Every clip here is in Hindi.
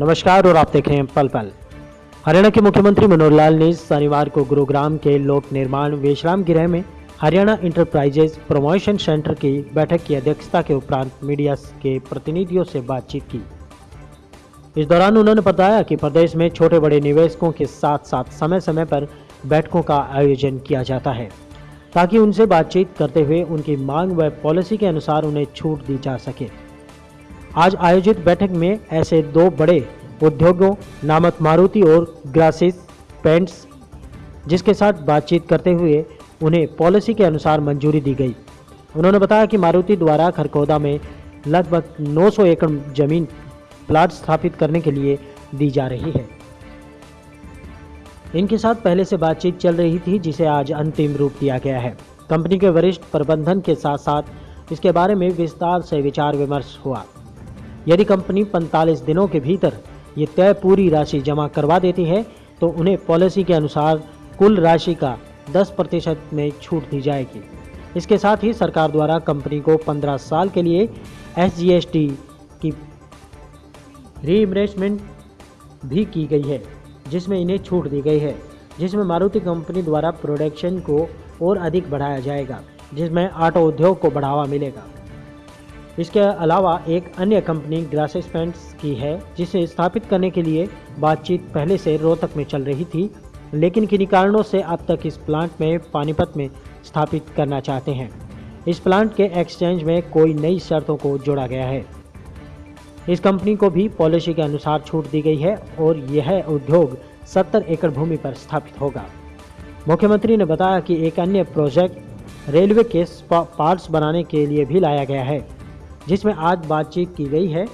नमस्कार और आप देख रहे हैं पल पल। हरियाणा के मुख्यमंत्री मनोहर लाल ने शनिवार को गुरुग्राम के लोक निर्माण विश्राम गृह में हरियाणा इंटरप्राइजेज प्रमोशन सेंटर की बैठक की अध्यक्षता के उपरांत मीडिया के प्रतिनिधियों से बातचीत की। इस दौरान उन्होंने बताया कि प्रदेश में छोटे बड़े निवेशकों के साथ साथ समय समय पर बैठकों का आयोजन किया जाता है, ताकि उनसे बातचीत करते हुए उनकी मांग व पॉलिसी के अनुसार उन्हें छूट दी जा सके। आज आयोजित बैठक में ऐसे दो बड़े उद्योगों, नामक मारुति और ग्रासिस पेंट्स, जिसके साथ बातचीत करते हुए उन्हें पॉलिसी के अनुसार मंजूरी दी गई। उन्होंने बताया कि मारुति द्वारा खरकोदा में लगभग 900 एकड़ ज़मीन प्लाट स्थापित करने के लिए दी जा रही है। इनके साथ पहले से बातचीत चल रही थी, जिसे आज अंतिम रूप दिया गया है। कंपनी के वरिष्ठ प्रबंधन के साथ साथ इसके बारे में विस्तार से विचार विमर्श हुआ। यदि कंपनी 45 दिनों के भीतर ये तय पूरी राशि जमा करवा देती है तो उन्हें पॉलिसी के अनुसार कुल राशि का 10 प्रतिशत में छूट दी जाएगी। इसके साथ ही सरकार द्वारा कंपनी को 15 साल के लिए एसजीएसटी की रीइम्बर्समेंट भी की गई है, जिसमें इन्हें छूट दी गई है, जिसमें मारुति कंपनी द्वारा प्रोडक्शन को और अधिक बढ़ाया जाएगा, जिसमें ऑटो उद्योग को बढ़ावा मिलेगा। इसके अलावा एक अन्य कंपनी ग्रासिस पेंट्स की है, जिसे स्थापित करने के लिए बातचीत पहले से रोहतक में चल रही थी, लेकिन किन्हीं कारणों से अब तक इस प्लांट में पानीपत में स्थापित करना चाहते हैं। इस प्लांट के एक्सचेंज में कोई नई शर्तों को जोड़ा गया है। इस कंपनी को भी पॉलिसी के अनुसार छूट दी गई है और यह उद्योग 70 एकड़ भूमि पर स्थापित होगा। मुख्यमंत्री ने बताया कि एक अन्य प्रोजेक्ट रेलवे के पार्ट्स बनाने के लिए भी लाया गया है। जिसमें आज बातचीत की गई है।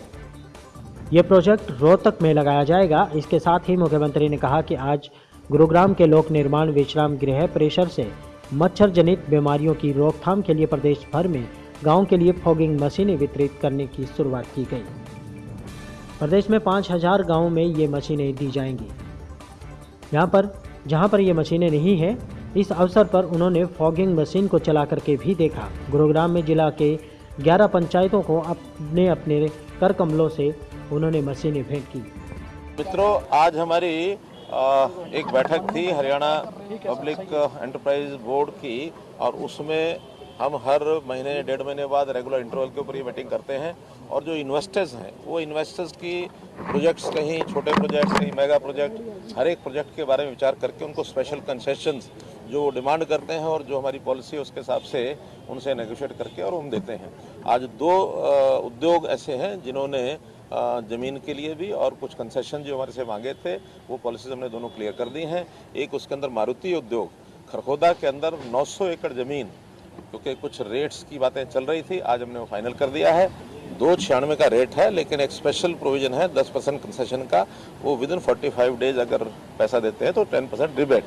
यह प्रोजेक्ट रोहतक में लगाया जाएगा। इसके साथ ही मुख्यमंत्री ने कहा कि आज गुरुग्राम के लोक निर्माण विश्राम गृह परिसर से मच्छर जनित बीमारियों की रोकथाम के लिए प्रदेश भर में गाँव के लिए फॉगिंग मशीनें वितरित करने की शुरुआत की गई। प्रदेश में पाँच हज़ार गाँव में ये मशीनें दी जाएँगी। यहाँ पर, जहाँ पर ये मशीनें नहीं हैं, इस अवसर पर उन्होंने फॉगिंग मशीन को चला करके भी देखा। गुरुग्राम में जिला के 11 पंचायतों को अपने अपने कर कमलों से उन्होंने मशीनें भेंट की। मित्रों, आज हमारी एक बैठक थी हरियाणा पब्लिक एंटरप्राइज बोर्ड की, और उसमें हम हर महीने, डेढ़ महीने बाद रेगुलर इंटरवल के ऊपर ये मीटिंग करते हैं, और जो इन्वेस्टर्स हैं, वो इन्वेस्टर्स की प्रोजेक्ट्स कहीं, छोटे प्रोजेक्ट्स कहीं मेगा प्रोजेक्ट हर एक प्रोजेक्ट के बारे में विचार करके उनको स्पेशल कंसेशंस जो डिमांड करते हैं और जो हमारी पॉलिसी है, उसके हिसाब से उनसे नेगोशिएट करके और हम देते हैं। आज दो उद्योग ऐसे हैं जिन्होंने ज़मीन के लिए भी और कुछ कंसेशन जो हमारे से मांगे थे, वो पॉलिसीज़ हमने दोनों क्लियर कर दी हैं। एक उसके अंदर मारुति उद्योग, खरखोदा के अंदर 900 एकड़ ज़मीन, क्योंकि कुछ रेट्स की बातें चल रही थी, आज हमने वो फाइनल कर दिया है। दो छियानवे का रेट है, लेकिन एक स्पेशल प्रोविज़न है, दस परसेंट कंसेशन का। वो within forty five days अगर पैसा देते हैं तो टेन परसेंट रिबेट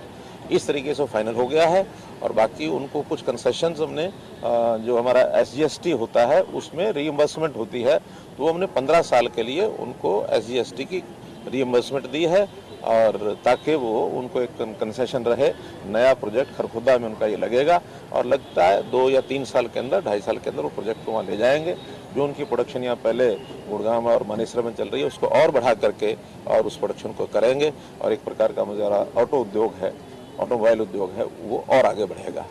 इस तरीके से फाइनल हो गया है और बाकी उनको कुछ कंसेशन हमने जो हमारा एस होता है, उसमें रीइम्बर्समेंट होती है। तो हमने पंद्रह साल के लिए उनको एस की रीइम्बर्समेंट दी है और ताकि वो, उनको एक कंसेशन रहे। नया प्रोजेक्ट खरखुदा में उनका ये लगेगा और लगता है दो या तीन साल के अंदर, ढाई साल के अंदर वो प्रोजेक्ट को वहाँ ले जाएँगे। जो उनकी प्रोडक्शन यहाँ पहले गुड़गांव और मानेसर में चल रही है, उसको और बढ़ा करके और उस प्रोडक्शन को करेंगे। और एक प्रकार का मुझे ऑटो उद्योग है। ऑटोमोबाइल उद्योग है, वो और आगे बढ़ेगा।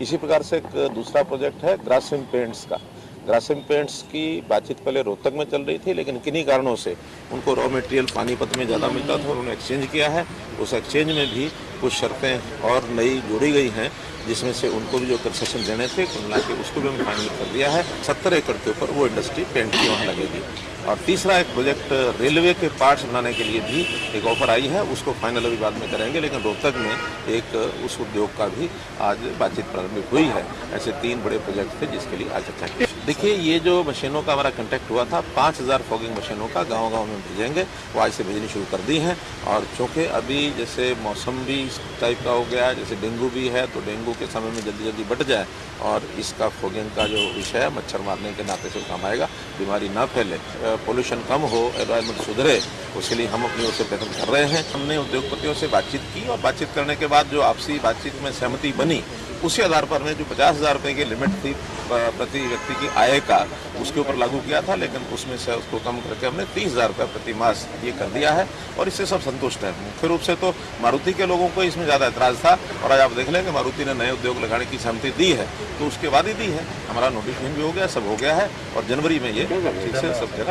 इसी प्रकार से एक दूसरा प्रोजेक्ट है ग्रासिम पेंट्स का। ग्रासिम पेंट्स की बातचीत पहले रोहतक में चल रही थी, लेकिन किन्हीं कारणों से उनको रॉ मटेरियल पानीपत में ज़्यादा मिलता था और उन्होंने एक्सचेंज किया है। उस एक्सचेंज में भी कुछ शर्तें और नई जोड़ी गई हैं, जिसमें से उनको भी जो कंसेशन देने थे कुल मिला के उसको भी हमने फाइनल कर दिया है। सत्तर एकड़ के ऊपर वो इंडस्ट्री पेंट की वहाँ लगेगी और तीसरा एक प्रोजेक्ट रेलवे के पार्ट्स बनाने के लिए भी एक ऑफ़र आई है, उसको फाइनल अभी बाद में करेंगे, लेकिन रोहतक में एक, उस उद्योग का भी आज बातचीत प्रारंभिक हुई है। ऐसे तीन बड़े प्रोजेक्ट थे जिसके लिए आज की। देखिए, ये जो मशीनों का हमारा कंटेक्ट हुआ था, पाँच हज़ार फॉगिंग मशीनों का गाँव गाँव में भेजेंगे, वो आज से भेजनी शुरू कर दी हैं। और चूँकि अभी जैसे मौसम भी इस टाइप का हो गया, जैसे डेंगू भी है तो डेंगू के समय में जल्दी जल्दी बट जाए और इसका फॉगिंग का जो विषय है, मच्छर मारने के नाते से काम आएगा, बीमारी ना फैले। पोल्यूशन कम हो एनवायरमेंट सुधरे, उसके लिए हम अपनी ओर से प्रयत्न कर रहे हैं। हमने उद्योगपतियों से बातचीत की और बातचीत करने के बाद जो आपसी बातचीत में सहमति बनी उसी आधार पर हमने जो पचास हज़ार रुपये की लिमिट थी प्रति व्यक्ति की आय का उसके ऊपर लागू किया था लेकिन उसमें से उसको कम करके हमने तीस हज़ार रुपये प्रति मास ये कर दिया है और इससे सब संतुष्ट हैं। मुख्य रूप से तो मारुति के लोगों को इसमें ज़्यादा एतराज़ था और आज आप देख लेंगे मारुति ने नए उद्योग लगाने की सहमति दी है तो उसके बाद ही दी है। हमारा नोटिफिकेशन भी हो गया सब हो गया है और जनवरी में ये ठीक से सब जगह।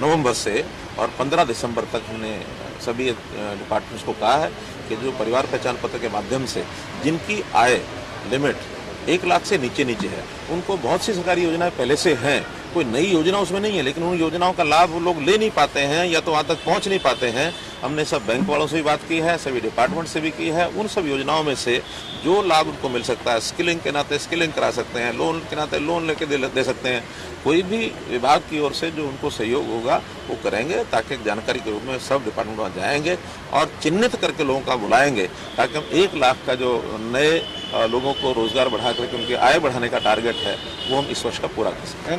नवंबर से और 15 दिसंबर तक हमने सभी डिपार्टमेंट्स को कहा है कि जो परिवार पहचान पत्र के माध्यम से जिनकी आय लिमिट एक लाख से नीचे नीचे है, उनको बहुत सी सरकारी योजनाएँ पहले से हैं कोई नई योजना उसमें नहीं है लेकिन उन योजनाओं का लाभ लोग ले नहीं पाते हैं या तो वहाँ तक पहुँच नहीं पाते हैं। हमने सब बैंक वालों से भी बात की है सभी डिपार्टमेंट से भी की है। उन सब योजनाओं में से जो लाभ उनको मिल सकता है स्किलिंग के नाते स्किलिंग करा सकते हैं लोन के नाते लोन लेके दे, दे सकते हैं। कोई भी विभाग की ओर से जो उनको सहयोग होगा वो करेंगे ताकि जानकारी के रूप में सब डिपार्टमेंट वहाँ जाएँगे और चिन्हित करके लोगों का बुलाएँगे ताकि हम एक लाख का जो नए लोगों को रोज़गार बढ़ा करके उनकी आय बढ़ाने का टारगेट है वो हम इस वर्ष का पूरा कर सकें।